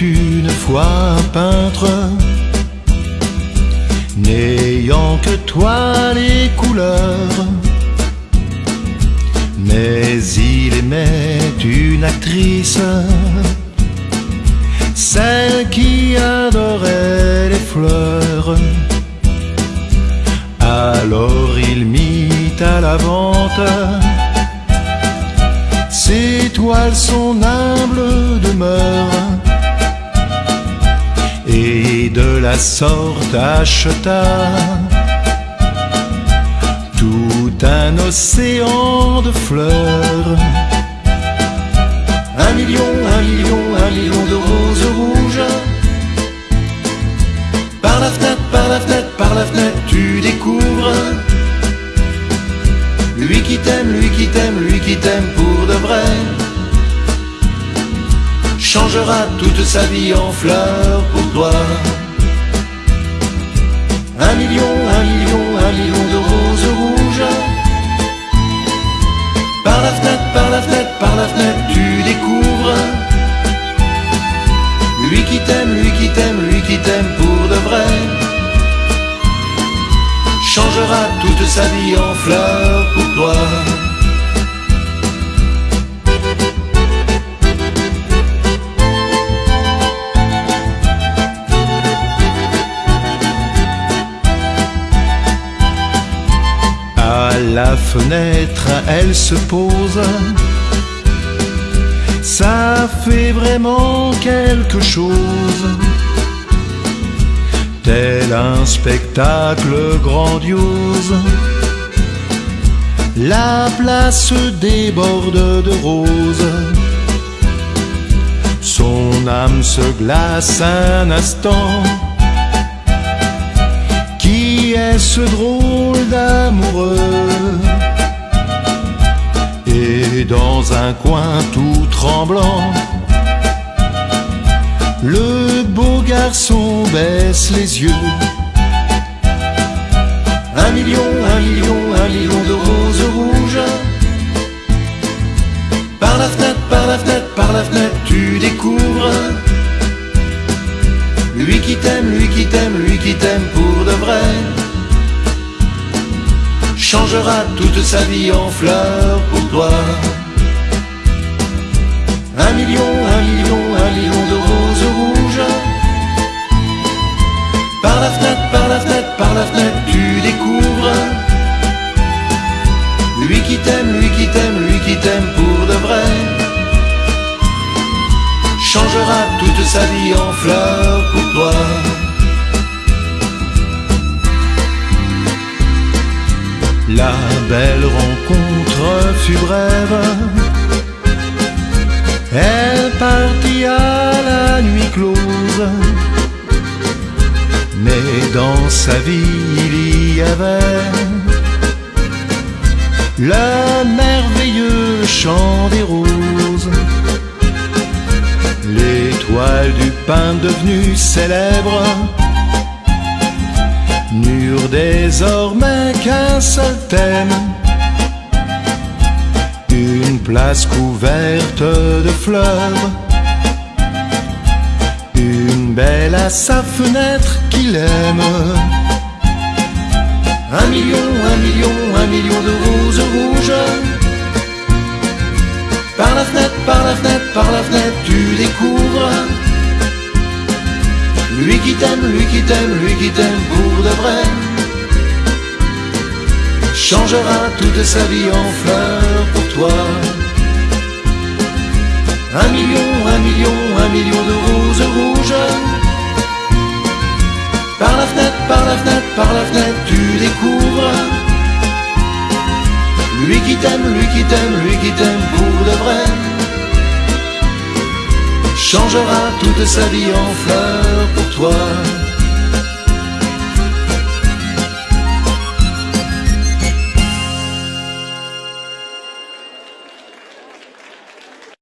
une fois peintre, n'ayant que toi les couleurs. Mais il aimait une actrice, celle qui adorait les fleurs. Alors il mit à la vente son humble demeure. Et de la sorte acheta tout un océan de fleurs. Un million, un million, un million de roses rouges. Par la fenêtre, par la fenêtre, par la fenêtre, tu découvres. Lui qui t'aime, lui qui t'aime, lui qui t'aime Changera toute sa vie en fleurs pour toi. Un million, un million, un million de roses rouges. Par la fenêtre, par la fenêtre, par la fenêtre, tu découvres. Lui qui t'aime, lui qui t'aime, lui qui t'aime pour de vrai. Changera toute sa vie en fleurs pour toi. La fenêtre, elle se pose. Ça fait vraiment quelque chose. Tel un spectacle grandiose. La place déborde de roses. Son âme se glace un instant. Qui est ce drôle d'amoureux? Dans un coin tout tremblant, le beau garçon baisse les yeux. Un million, un million, un million de roses rouges. Par la fenêtre, par la fenêtre, par la fenêtre, tu découvres. Lui qui t'aime, lui qui t'aime, lui qui t'aime pour de vrai Changera toute sa vie en fleurs pour toi million, un million, un million de roses rouges Par la fenêtre, par la fenêtre, par la fenêtre, tu découvres Lui qui t'aime, lui qui t'aime, lui qui t'aime pour de vrai changera toute sa vie en fleurs pour toi. La belle rencontre fut brève. Mais dans sa vie il y avait le merveilleux chant des roses. L'étoile du pain devenue célèbre. N'eurent désormais qu'un seul thème, une place couverte de fleurs, belle à sa fenêtre qu'il aime. Un million, un million, un million de roses rouges. Par la fenêtre, par la fenêtre, par la fenêtre, tu découvres. Lui qui t'aime, lui qui t'aime, lui qui t'aime pour de vrai. Changera toute sa vie en fleurs pour toi. Un million, un million, un million de lui qui t'aime, lui qui t'aime, lui qui t'aime pour de vrai Changera toute sa vie en fleurs pour toi